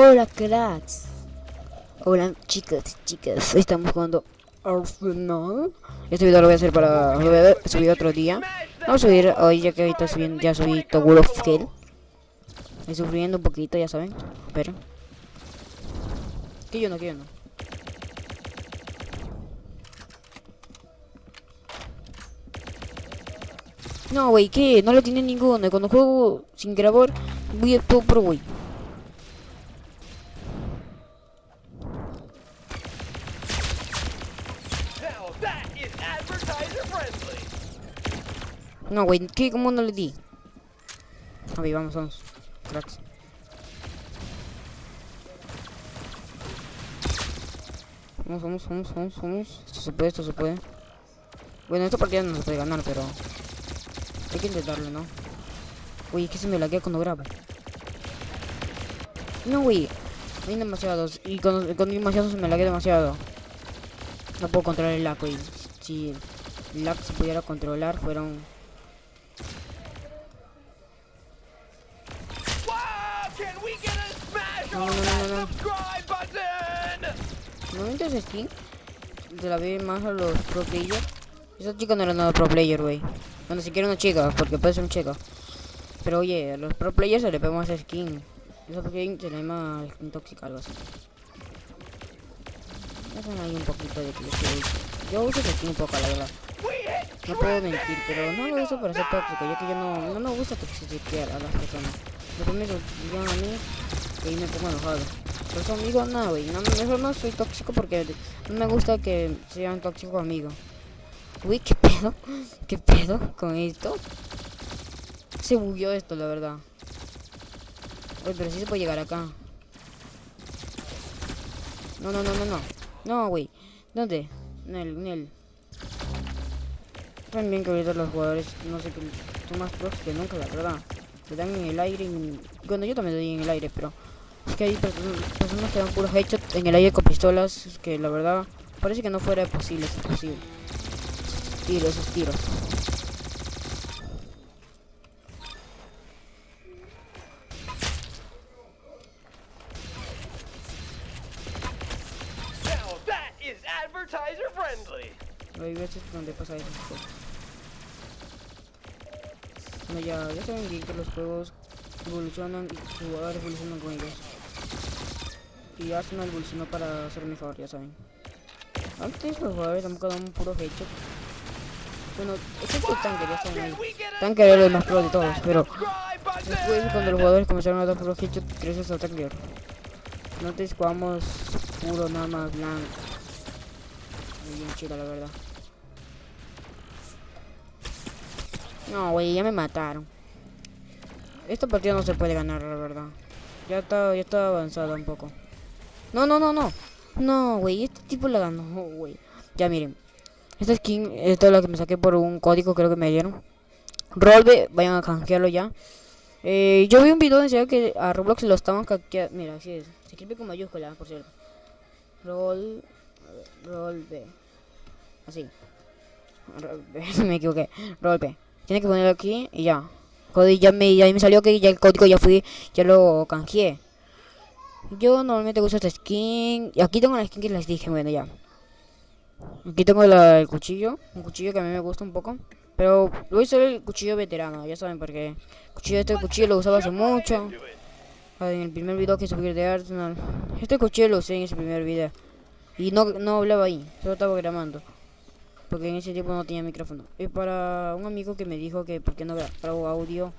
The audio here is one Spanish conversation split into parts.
Hola cracks. Hola chicas, chicas. Estamos jugando Arsenal. Este video lo voy a hacer para lo voy a subir otro día. Vamos a subir hoy ya que ahorita subiendo, ya subí Tower of Hell. Estoy sufriendo un poquito, ya saben. Esperen. Que yo no, que yo no. No, güey, ¿qué? No lo tiene ninguno. Cuando juego sin grabar, voy a todo pro. No, güey, ¿qué? ¿Cómo no le di? A ver, vamos, vamos. Cracks. Vamos, vamos, vamos, vamos, vamos. Esto se puede, esto se puede. Bueno, esta partida no se puede ganar, pero... Hay que intentarlo, ¿no? Uy, es que se me laguea cuando grabo. No, güey. Hay demasiados. Y con, con demasiados se me laguea demasiado. No puedo controlar el lag, güey. Si el lag se pudiera controlar, fueron... Wow! ¿No esa skin? Se la ve más a los pro players. Esa chica no era nada pro player, güey. Bueno, siquiera una chica, porque puede ser un chica. Pero oye, a los pro players se le ve más skin. Esa skin se le llama skin tóxica, algo así. Hacen ahí un poquito de que yo uso esa skin un poco, la verdad. No puedo mentir, pero no lo uso para ser tóxico, ya que yo no, no me gusta toxicar a las personas. Lo primero digan a mí y ahí me pongo enojado. No, güey, mejor no soy tóxico porque no me gusta que sean tóxicos conmigo. Uy, qué pedo, qué pedo con esto. Se bugueó esto, la verdad. Uy, pero sí se puede llegar acá. No, no, no, no, no. No, güey. ¿Dónde? Nel, Nel. También que ahorita los jugadores, no sé, que son más pros que nunca, la verdad. Le dan en el aire y... Bueno, yo también le doy en el aire, pero... Es que hay perso- personas que dan puros headshots en el aire con pistolas, que la verdad... Parece que no fuera posible, es imposible. Tiros, esos tiros. Advertiser friendly. Hay veces donde pasa eso. pues. Bueno, ya, ya saben bien que los juegos evolucionan y los jugadores evolucionan con ellos. Y Arsenal evolucionó para ser mejor, ya saben. Antes los jugadores tampoco daban un puro headshot. Bueno, excepto el tanque, ya saben Tanque era el más pro de todos, pero después cuando los jugadores comenzaron a dar puro headshot, creces a tanque. Antes jugamos puro nada más blanco. Muy bien chido la verdad. No, güey, ya me mataron. Esta partida no se puede ganar, la verdad. Ya está, ya está avanzada un poco. No, no, no, no. No, güey, este tipo la ganó, güey. Ya miren. Esta skin, esta es la que me saqué por un código, creo que me dieron. Rolbe, vayan a canjearlo ya. Eh, yo vi un video decía que a Roblox lo estaban canjeando. Mira, así es. Se escribe con mayúscula, por cierto. Roll. Rolbe. Así. Rolbe, me equivoqué. Rolbe. Tiene que ponerlo aquí y ya. Joder, ya me, ya me salió que ya el código ya fui, ya lo canjeé. Yo normalmente uso esta skin. Y aquí tengo la skin que les dije, bueno, ya. Aquí tengo la- el cuchillo. Un cuchillo que a mí me gusta un poco. Pero voy a usar el cuchillo veterano, ya saben por qué. Cuchillo, este cuchillo lo usaba hace mucho. Ah, En el primer video que subí de Arsenal. Este cuchillo lo usé en ese primer video. Y no, no hablaba ahí, solo estaba grabando. Porque en ese tiempo no tenía micrófono. Y para un amigo que me dijo que por qué no grabo audio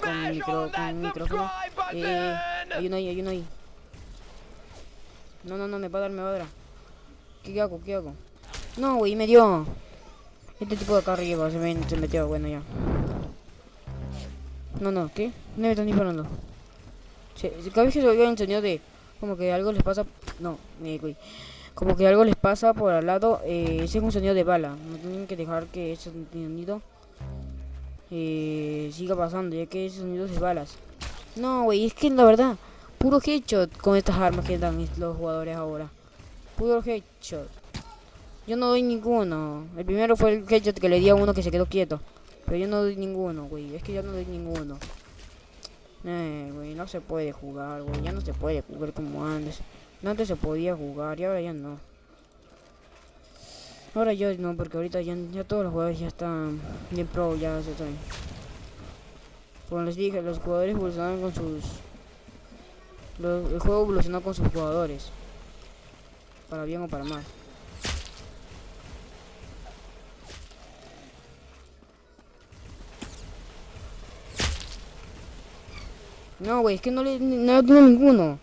con micro, con micrófono. subscribe Eh, hay uno ahí, hay uno ahí. No, no, no, me va a dar, me va a dar. ¿Qué hago? ¿Qué hago? No, güey, me dio. Este tipo de acá arriba se, me, se metió, bueno, ya. No, no, ¿qué? No me están disparando. Se- cada vez que se oiga el sonido de como que algo les pasa. No, eh, güey. Como que algo les pasa por al lado, eh, ese es un sonido de bala. No tienen que dejar que ese sonido eh, siga pasando, ya que es de balas. No, güey, es que la verdad, puro headshot con estas armas que dan los jugadores ahora. Puro headshot. Yo no doy ninguno. El primero fue el headshot que le di a uno que se quedó quieto. Pero yo no doy ninguno, güey. Es que yo no doy ninguno. Eh, güey, no se puede jugar, güey. Ya no se puede jugar como antes. No, Antes se podía jugar y ahora ya no. Ahora yo no, porque ahorita ya, ya todos los jugadores ya están bien pro, ya se saben. Como les dije, los jugadores evolucionaron con sus... el juego evolucionó con sus jugadores. Para bien o para mal. No, güey, es que no le, no tiene ninguno.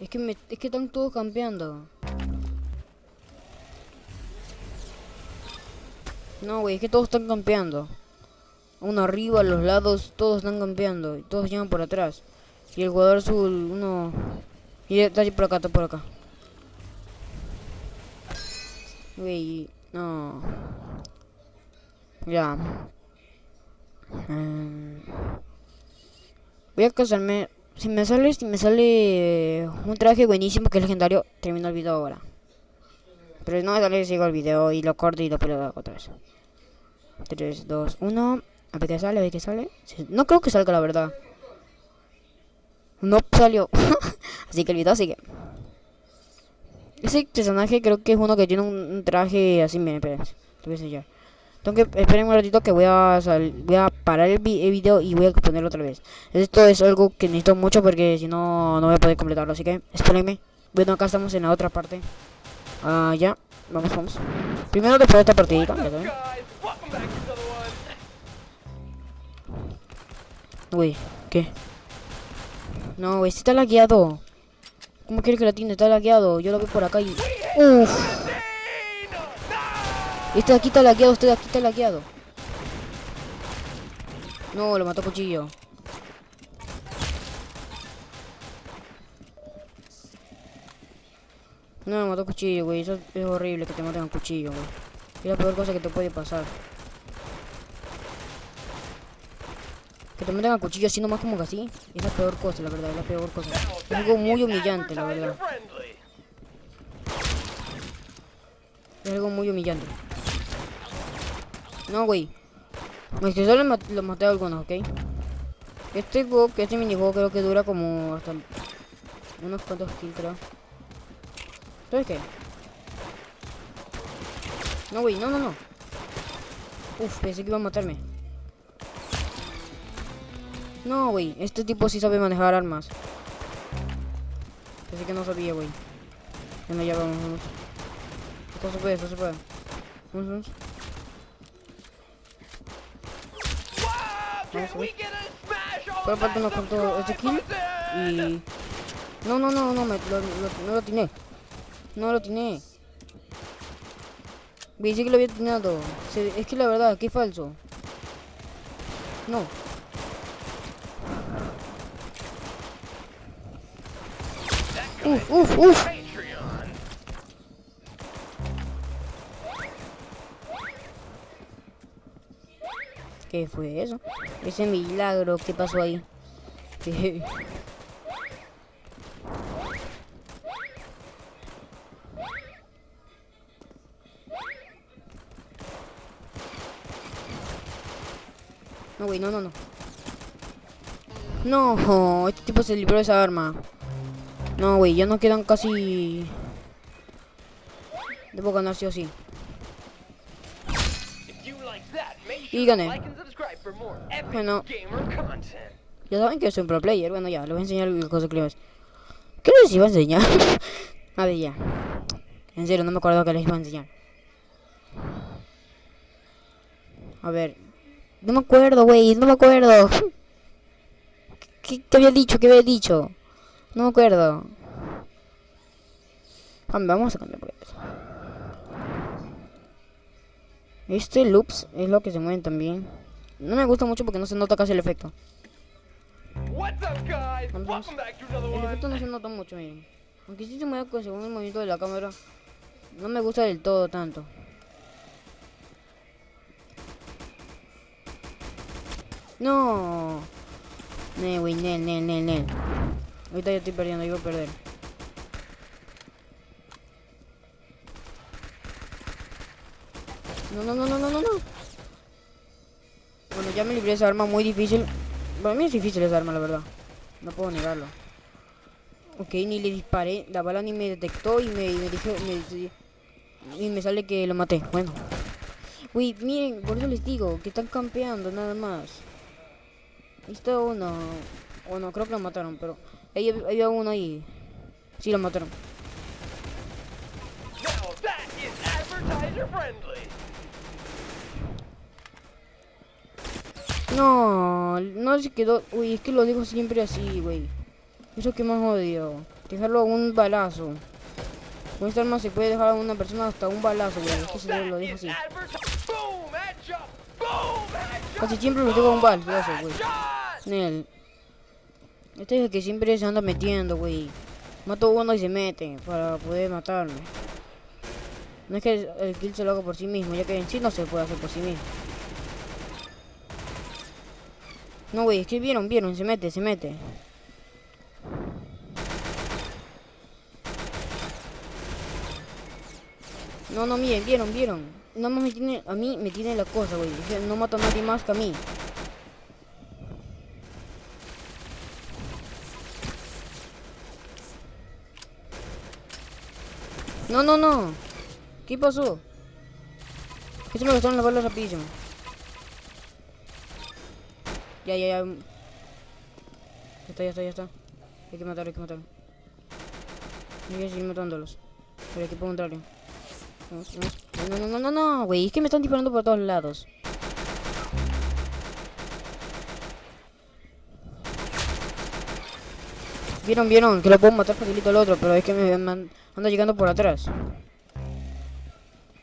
Es que, me, es que están todos campeando. No, güey, es que todos están campeando. Uno arriba, a los lados, todos están campeando. Y todos llegan por atrás. Y el jugador azul, uno... Y está por acá, está por acá. Güey, no. Ya. Em, voy a casarme. Si me sale, si me sale un traje buenísimo que es legendario, termino el video ahora. Pero no me sale, sigo el video y lo corto y lo peleo otra vez. 3, 2, 1. A ver qué sale, a ver qué sale. No creo que salga la verdad. No salió. Así que el video sigue. Ese personaje creo que es uno que tiene un, traje así, miren, esperen. Te voy a. Tengo que, esperen un ratito que voy a, sal- voy a parar el, vi- el video y voy a ponerlo otra vez. Esto es algo que necesito mucho porque si no, no voy a poder completarlo. Así que, espérenme. Bueno, acá estamos en la otra parte. Ah, ya. Vamos, vamos. Primero después de esta partidita. Uy, ¿qué? No, este está lagueado. ¿Cómo quiere que la tiene? Está lagueado. Yo lo veo por acá y... Uf. Este aquí está lagueado, este de aquí está lagueado. No, lo mató cuchillo. No, lo mató cuchillo, güey. Eso es horrible que te maten a cuchillo, güey. Es la peor cosa que te puede pasar. Que te maten a cuchillo así nomás como que así. Es la peor cosa, la verdad, es la peor cosa. Es algo muy humillante, la verdad. Es algo muy humillante. No, güey. Es que solo mat- lo maté a algunos, ¿ok? Este juego, que este minijuego creo que dura como hasta unos cuantos kills, creo. ¿Sabes qué? No, güey, no, no, no. Uf, pensé que iba a matarme. No, güey, este tipo sí sabe manejar armas. Pensé que no sabía, güey. Bueno, ya vamos, vamos. Esto se puede, esto se puede. Vamos, vamos. Vamos, a smash on Pero aparte that no contó este kill. Y... No, no, no, no, me, lo, lo- no lo tiene. No lo tiene. Vi, sí que lo había atinado. Es que la verdad, es falso. No. Uf, uf, uf. ¿Qué fue eso? Ese milagro, ¿qué pasó ahí? ¿Qué? No, güey, no, no, no. No, este tipo se libró de esa arma. No, güey, ya no quedan casi... Debo ganar sí o sí. Y gané. Bueno. Ya saben que soy un pro player. Bueno, ya, les voy a enseñar las cosas que les ¿Qué les iba a enseñar? a ver, ya. En serio, no me acuerdo que les iba a enseñar. A ver. No me acuerdo, güey, no me acuerdo. ¿Qué, qué había dicho? ¿Qué había dicho? No me acuerdo. Cambia, vamos a cambiar por eso. Este loops es lo que se mueven también. No me gusta mucho porque no se nota casi el efecto. Another El efecto no se nota mucho, miren. Aunque sí se mueve según el movimiento de la cámara. No me gusta del todo tanto. No. Ne, güey, Nel, Nel, Nel, Nel. Ahorita ya estoy perdiendo, iba a perder. No, no, no, no, no, no, no. Bueno, ya me libré esa arma muy difícil. Para mí es difícil esa arma, la verdad. No puedo negarlo. Ok, ni le disparé. La bala ni me detectó y me, y dije... Y me sale que lo maté. Bueno. Uy, miren, por eso les digo que están campeando nada más. Está uno. O no, creo que lo mataron, pero... Ahí hab- había uno ahí. Sí, lo mataron. No, no se quedó. Uy, es que lo digo siempre así, güey. Eso que más odio. Dejarlo a un balazo. Con esta arma se puede dejar a una persona hasta un balazo, güey. Es que se lo dejo así. Casi siempre lo dejo a un balazo, güey. Nel. Este es el que siempre se anda metiendo, güey. Mato uno y se mete para poder matarme. No es que el kill se lo haga por sí mismo, ya que en sí no se puede hacer por sí mismo. No, güey, es que vieron, vieron, se mete, se mete. No, no, miren, vieron, vieron. No más me tiene, a mí me tiene la cosa, güey. No mata a nadie más que a mí. No, no, no. ¿Qué pasó? Que se me gastaron las balas rapidísimo. Ya, ya, ya. Ya está, ya está, ya está. Hay que matar, hay que matar. Hay que seguir matándolos. Por el equipo contrario. Vamos, vamos. No, no, no, no, no, güey. Es que me están disparando por todos lados. Vieron, vieron, que lo puedo matar facilito al otro, pero es que me, me an- anda llegando por atrás.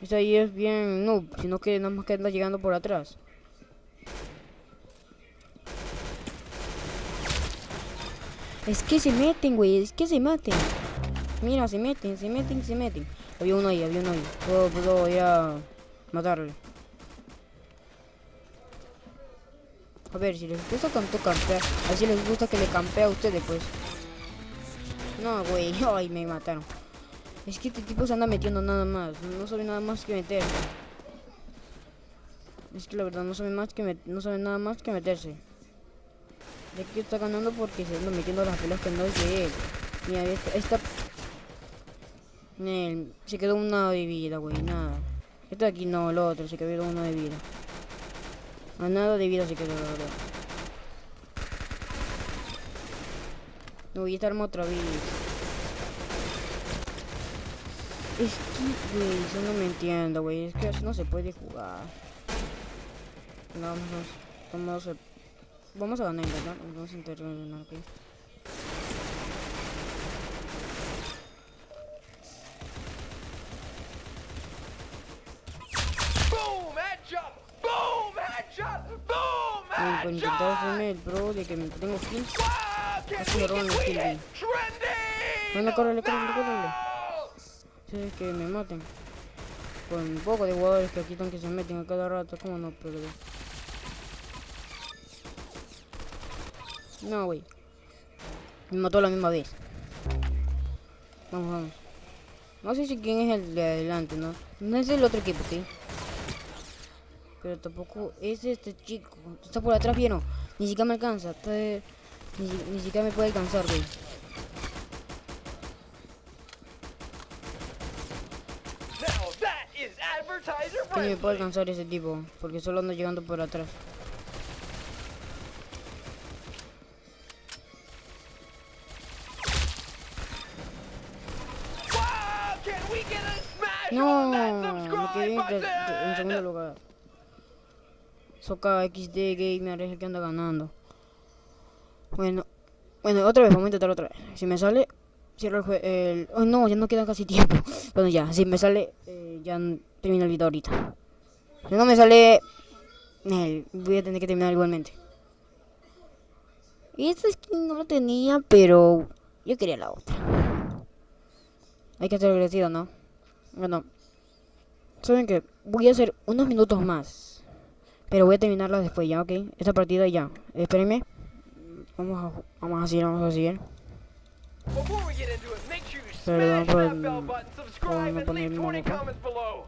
Este ahí es bien noob, sino que nada más que anda llegando por atrás. Es que se meten, güey, es que se meten. Mira, se meten, se meten, se meten. Había uno ahí, había uno ahí. Puedo, puedo ir matarle. A ver, si les gusta tanto campear, a ver si les gusta que le campee a ustedes, pues. No, güey, ay, me mataron. Es que este tipo se anda metiendo nada más, no sabe nada más que meterse. Es que la verdad no sabe más que no sabe nada más que meterse. De que está ganando porque se anda metiendo las pelas que no es de él. Mira, esta, esta Nel, se quedó una de vida, güey, nada. Este de aquí no, el otro, se quedó uno de vida. A nada de vida se quedó, la verdad. No voy a estar arma otra vez. Es que, güey, yo no me entiendo, güey. Es que así no se puede jugar. No, vamos, vamos a ganar, ¿verdad? Vamos a intentar ganar, Güey, por intentar hacerme el pro de que me tengo can Casi me roban we kill? Bueno, córrele, córrele, córrele. Sí, es que me maten. Con un poco de jugadores que aquí están que se meten a cada rato, ¿cómo no perder? No, güey. Me mató a la misma vez. Vamos, vamos. No sé si quién es el de adelante, ¿no? No es del otro equipo, ¿sí? Pero tampoco es este chico. Está por atrás, ¿vieron? Ni siquiera me alcanza. Está de- Ni, ni siquiera me puede alcanzar, güey. Ni me puede alcanzar ese tipo, porque solo ando llegando por atrás. En, segundo lugar. Soca XD Gamer es el que anda ganando. Bueno, bueno, otra vez, vamos a intentar otra vez. Si me sale, cierro el juego. El... Oh, no, ya no queda casi tiempo. Bueno, ya, si me sale, eh, ya termino el video ahorita. Si no me sale, voy a tener que terminar igualmente. Y esta skin no lo tenía, pero yo quería la otra. Hay que ser agradecido, ¿no? Bueno, saben que voy a hacer unos minutos más, pero voy a terminarla después ya, ¿ok? Esta partida ya. Espérenme. Vamos a, vamos a seguir, vamos a seguir. Perdón por por no and poner leave el 20 mapa. comments below.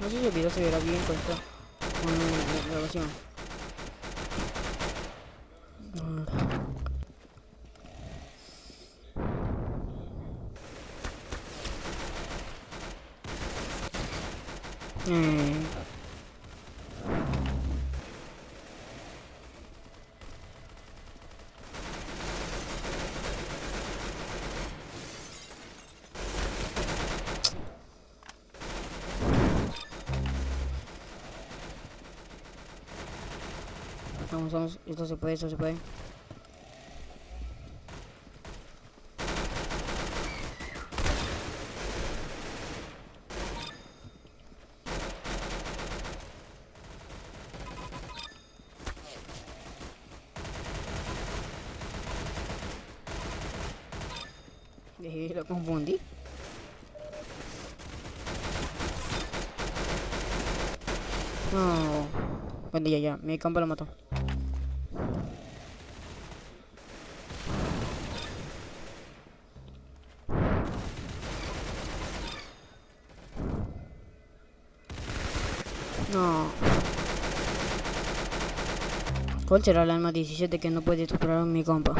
No sé si el video se verá bien con esta con la grabación. Eh. Vamos, vamos, esto se puede, esto se puede. Eh, lo confundí. No. Bueno, ya, ya. Mi campo lo mató. No. ¿Cuál será el alma 17 que no puede superar mi compa?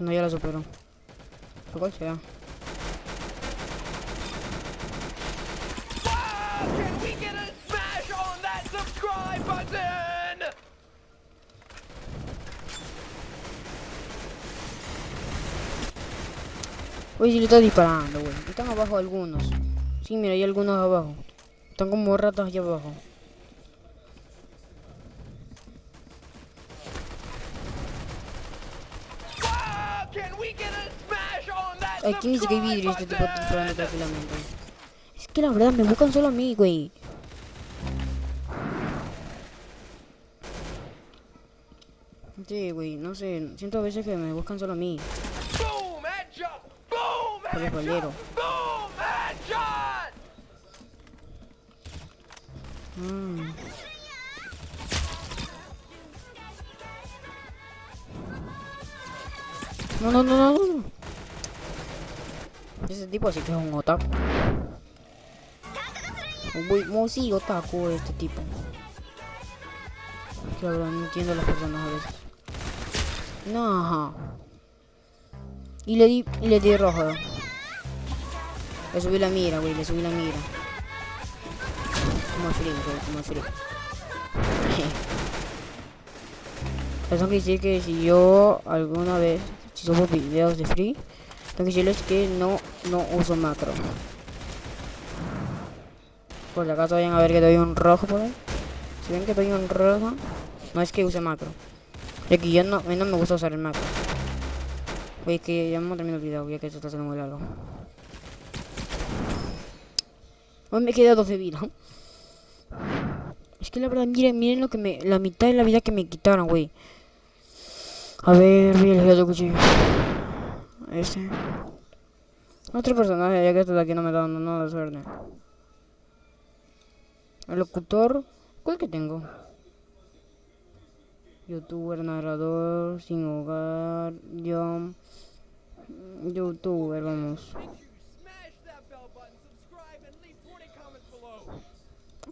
No, ya la superó. ¿Pero ¿Cuál será? Oye, si le está disparando, güey. Están abajo algunos. Sí, mira, hay algunos abajo. Están como ratas allá abajo. Aquí ni siquiera hay vidrio este tipo button? tranquilamente. Es que la verdad me buscan solo a mí, güey. Sí, güey, no sé. Siento a veces que me buscan solo a mí. Boom, headshot! Boom, Por el bolero. headshot! Boom, headshot! Mm. No, no, no, no, no. Ese tipo sí que es un otaku. Muy, muy sí, otaku este tipo. Verdad no entiendo a las personas a veces. No. Y le di, y le di rojo. Le subí la mira, güey, le subí la mira. Como el frío, güey, como el frío. Eso quiere decir que si yo alguna vez, si subo videos de free, tengo que decirles que no, no uso macro. Por acaso vayan a ver que doy un rojo por. Si ven que doy un rojo, no es que use macro. Es que yo no, a no me gusta usar el macro. Oye, que ya me termino el video, ya que esto está siendo muy largo. Hoy me queda dos de vida. Es que la verdad, miren, miren lo que me. La mitad de la vida que me quitaron, güey. A ver, vi el cuchillo. Ese. Otro personaje, ya que esto de aquí no me está dando nada de suerte. El locutor. ¿Cuál que tengo? Youtuber, narrador, sin hogar, yo. Youtuber, vamos. Smash that bell button, subscribe, and leave 20 comments below.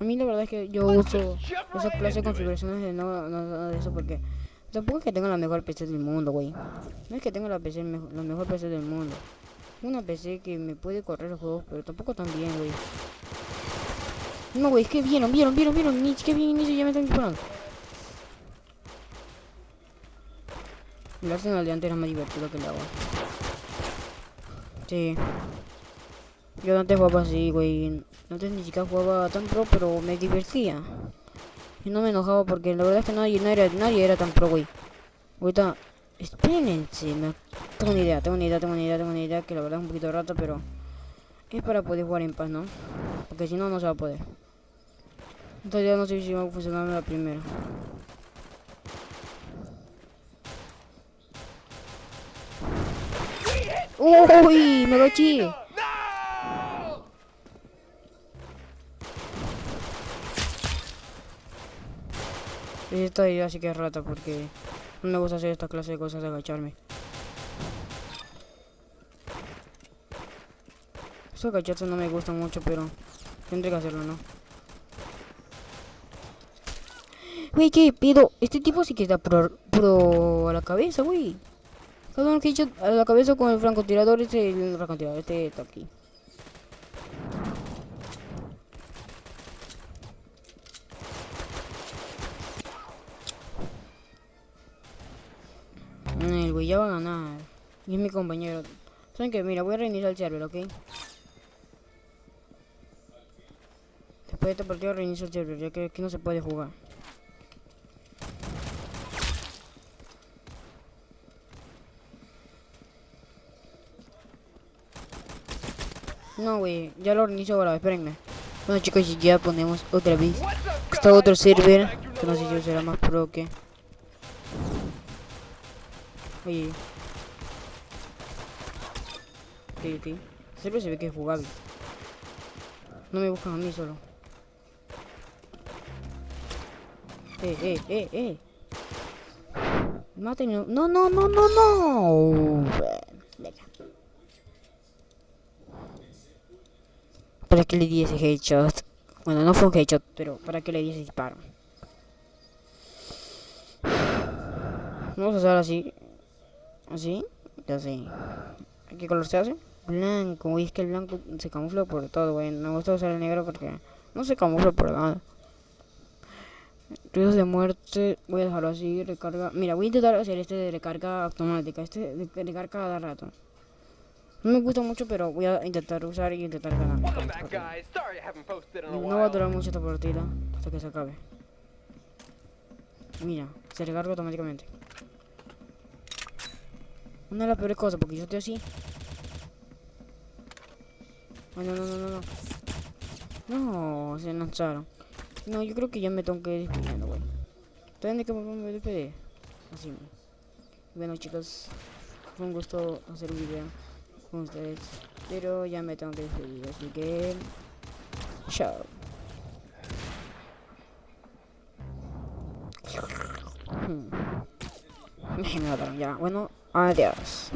A mí la verdad es que yo uso esa clase de configuraciones de no, no nada de eso porque tampoco es que tenga la mejor PC del mundo, güey. No es que tenga la PC mejo- la mejor PC del mundo. Una PC que me puede correr los juegos, pero tampoco tan bien, güey. No, güey, es que vieron, vieron, vieron, vieron, ni que bien inicio ya me están disparando. El Arsenal de antes era más divertido que el agua. Sí. Yo antes jugaba así, güey. Antes ni siquiera jugaba tan pro, pero me divertía. Y no me enojaba porque la verdad es que nadie, no era, nadie era tan pro, güey. Ahorita, espérense, tengo una idea, tengo una idea, tengo una idea, tengo una idea que la verdad es un poquito rata, pero es para poder jugar en paz, ¿no? Porque si no, no se va a poder. Entonces ya no sé si va a funcionar la primera. Uy, me lo eché. Esta idea sí que es rata porque no me gusta hacer esta clase de cosas de agacharme. Estos agachazos no me gustan mucho, pero tendré que hacerlo, ¿no? Güey, ¿qué pedo? Este tipo sí que está pro, pro a la cabeza, güey. Cada uno que he hecho a la cabeza con el francotirador, este, el francotirador, este está aquí. El güey ya va a ganar. Y es mi compañero. ¿Saben qué? Mira, voy a reiniciar el server, ¿ok? Después de este partido reinicio el server, ya que aquí no se puede jugar. No, güey, ya lo reinicio ahora, espérenme. Bueno chicos, y ya ponemos otra vez. Está otro server, que no sé si será más pro que... Oye. Ok, ok. Siempre se ve que es jugable. No me buscan a mí solo. Eh, eh, eh, eh. Maten. No, no, no, no, no. Venga. ¿Para qué le di ese headshot? Bueno, no fue un headshot, pero ¿para qué le di ese disparo? Vamos a hacer así. Así. Ya sé. ¿Qué color se hace? Blanco. Uy, es que el blanco se camufla por todo, güey. Me gusta usar el negro porque no se camufla por nada. Ruidos de muerte. Voy a dejarlo así. Recarga. Mira, voy a intentar hacer este de recarga automática. Este de recarga cada rato. No me gusta mucho, pero voy a intentar usar y intentar ganar. No va a durar mucho esta partida hasta que se acabe. Mira, se recarga automáticamente. Una de las peores cosas, porque yo estoy así. Ay, no, no, no, no, no. Se lanzaron. No, yo creo que ya me tengo que ir despidiendo, güey. ¿Saben de qué forma me despedir? Así. Bueno, chicos, fue un gusto hacer un video con ustedes. Pero ya me tengo que despedir, así que... Chao. Me mataron ya. Bueno, adiós.